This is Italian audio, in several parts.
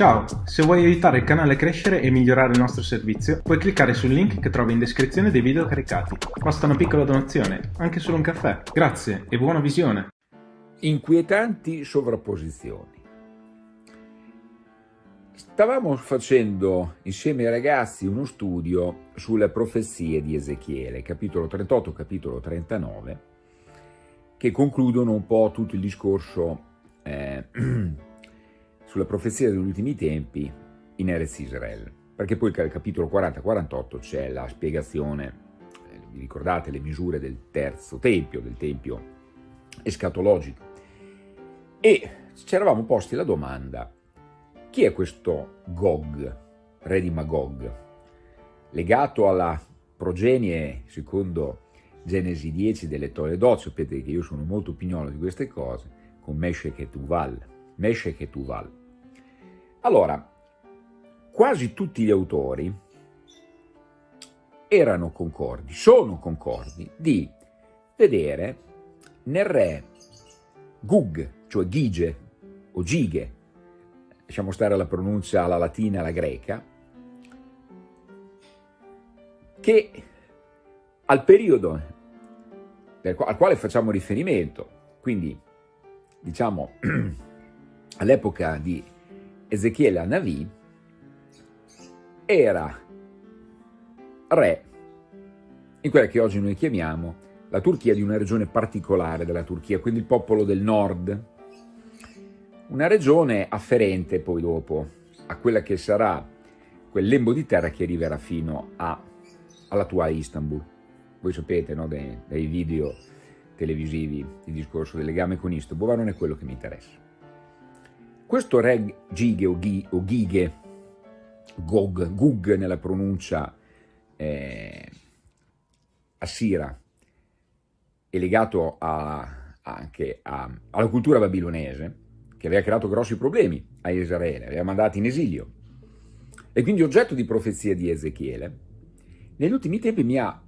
Ciao, se vuoi aiutare il canale a crescere e migliorare il nostro servizio, puoi cliccare sul link che trovi in descrizione dei video caricati. Basta una piccola donazione, anche solo un caffè. Grazie e buona visione! Inquietanti sovrapposizioni. Stavamo facendo insieme ai ragazzi uno studio sulle profezie di Ezechiele, capitolo 38, capitolo 39, che concludono un po' tutto il discorso eh, sulla profezia degli ultimi tempi in Erez Israel, perché poi al capitolo 40-48 c'è la spiegazione, eh, vi ricordate le misure del terzo tempio, del tempio escatologico, e ci eravamo posti la domanda, chi è questo Gog, re di Magog, legato alla progenie, secondo Genesi 10, delle Toledot, sapete che io sono molto pignolo di queste cose, con Meshech e Tuval, Meshech e Tuval. Allora, quasi tutti gli autori erano concordi, sono concordi di vedere nel re Gug, cioè Gige o Gige, lasciamo stare la pronuncia alla latina e alla greca, che al periodo al quale facciamo riferimento, quindi diciamo all'epoca di Ezechiele Anavi era re in quella che oggi noi chiamiamo la Turchia di una regione particolare della Turchia, quindi il popolo del nord, una regione afferente poi dopo a quella che sarà quel lembo di terra che arriverà fino all'attuale Istanbul. Voi sapete no, dai, dai video televisivi il discorso del legame con Istanbul, ma non è quello che mi interessa. Questo re Gige o, Ghi, o Ghighe, Gog, Gug nella pronuncia eh, assira, è legato a, anche a, alla cultura babilonese, che aveva creato grossi problemi a Israele, aveva mandato in esilio, e quindi oggetto di profezia di Ezechiele, negli ultimi tempi mi ha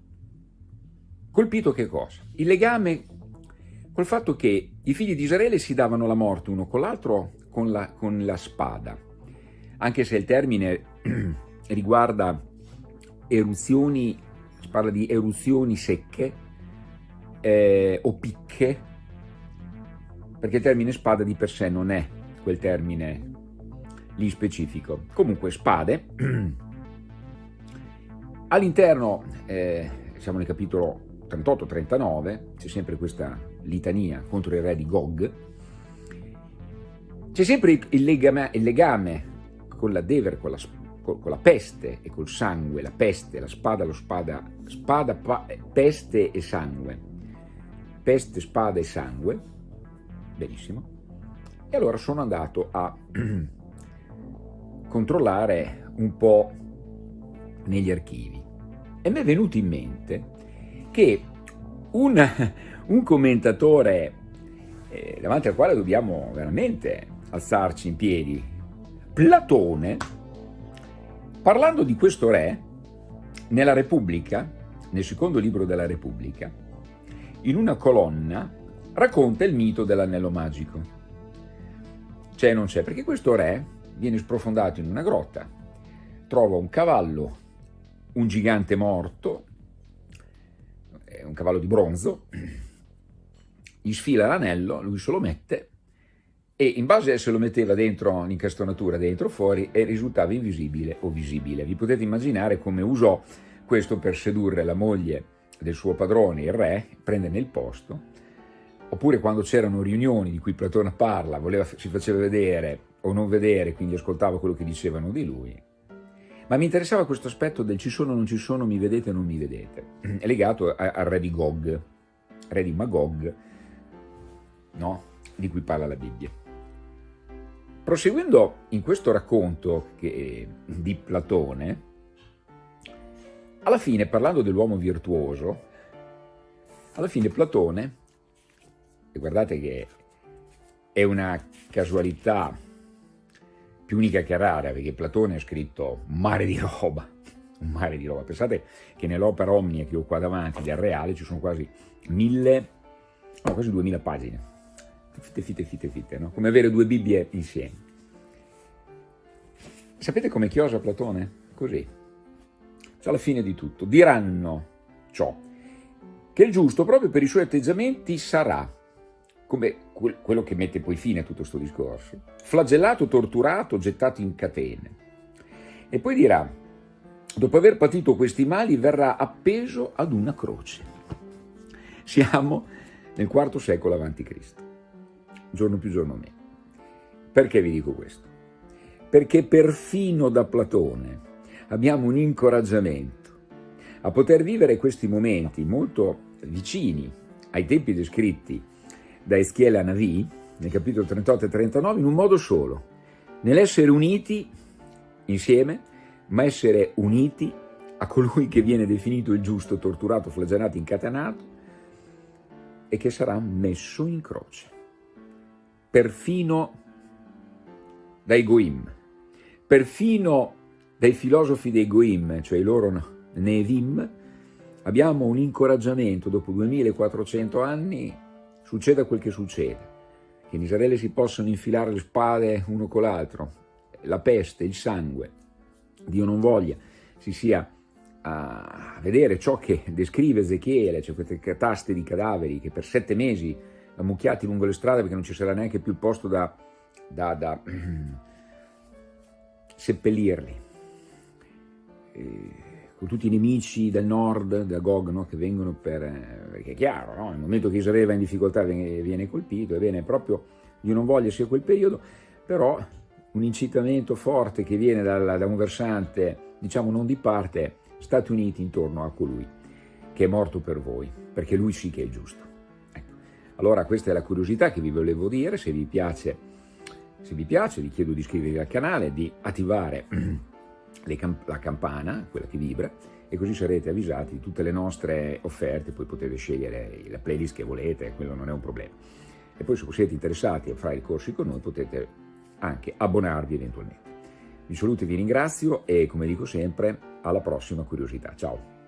colpito che cosa? Il legame col fatto che i figli di Israele si davano la morte uno con l'altro con la, con la spada, anche se il termine riguarda eruzioni, si parla di eruzioni secche eh, o picche, perché il termine spada di per sé non è quel termine lì specifico. Comunque spade, all'interno, eh, siamo nel capitolo 38-39, c'è sempre questa litania contro il re di Gog, c'è sempre il legame, il legame, con la Dever, con la, con la, peste e col sangue, la peste, la spada, lo spada, spada, pa, peste e sangue, peste, spada e sangue, benissimo, e allora sono andato a controllare un po' negli archivi. E mi è venuto in mente che un, un commentatore eh, davanti al quale dobbiamo veramente alzarci in piedi. Platone, parlando di questo re, nella Repubblica, nel secondo libro della Repubblica, in una colonna racconta il mito dell'anello magico. C'è o non c'è? Perché questo re viene sprofondato in una grotta, trova un cavallo, un gigante morto, un cavallo di bronzo, gli sfila l'anello, lui se lo mette e in base a se lo metteva dentro l'incastonatura, dentro o fuori, e risultava invisibile o visibile. Vi potete immaginare come usò questo per sedurre la moglie del suo padrone, il re, prenderne il posto, oppure quando c'erano riunioni di cui Platone parla, voleva, si faceva vedere o non vedere, quindi ascoltava quello che dicevano di lui. Ma mi interessava questo aspetto del ci sono non ci sono, mi vedete non mi vedete, è legato al re di Gog, re di Magog, no? di cui parla la Bibbia. Proseguendo in questo racconto che, di Platone, alla fine, parlando dell'uomo virtuoso, alla fine Platone, e guardate che è una casualità più unica che rara, perché Platone ha scritto un mare di roba, un mare di roba. Pensate che nell'opera Omnia che ho qua davanti, del Reale, ci sono quasi mille, no, quasi duemila pagine fitte, fitte, fitte, fitte, no? come avere due Bibbie insieme. Sapete come chiosa Platone? Così. Cioè alla fine di tutto. Diranno ciò, che il giusto proprio per i suoi atteggiamenti sarà, come quello che mette poi fine a tutto questo discorso, flagellato, torturato, gettato in catene. E poi dirà, dopo aver patito questi mali, verrà appeso ad una croce. Siamo nel IV secolo a.C., giorno più giorno meno. Perché vi dico questo? Perché perfino da Platone abbiamo un incoraggiamento a poter vivere questi momenti molto vicini ai tempi descritti da Eschiele a Navi, nel capitolo 38 e 39, in un modo solo, nell'essere uniti insieme, ma essere uniti a colui che viene definito il giusto, torturato, flagellato, incatenato e che sarà messo in croce, perfino dai Goim, perfino dai filosofi dei Goim, cioè i loro Nevim, abbiamo un incoraggiamento dopo 2400 anni, succeda quel che succeda, che in Israele si possano infilare le spade uno con l'altro, la peste, il sangue, Dio non voglia, si sia a vedere ciò che descrive Ezechiele, cioè queste cataste di cadaveri che per sette mesi ammucchiati lungo le strade perché non ci sarà neanche più il posto da, da, da seppellirli. E con tutti i nemici del nord, da Gog, no? che vengono per... perché è chiaro, no? nel momento che Israele va in difficoltà viene, viene colpito, ebbene proprio io non voglio sia quel periodo, però un incitamento forte che viene dal, da un versante, diciamo non di parte, Stati Uniti intorno a colui che è morto per voi, perché lui sì che è giusto. Allora questa è la curiosità che vi volevo dire, se vi piace, se vi piace vi chiedo di iscrivervi al canale, di attivare camp la campana, quella che vibra, e così sarete avvisati di tutte le nostre offerte, poi potete scegliere la playlist che volete, quello non è un problema. E poi se siete interessati a fare i corsi con noi potete anche abbonarvi eventualmente. Vi saluto e vi ringrazio e come dico sempre, alla prossima curiosità. Ciao!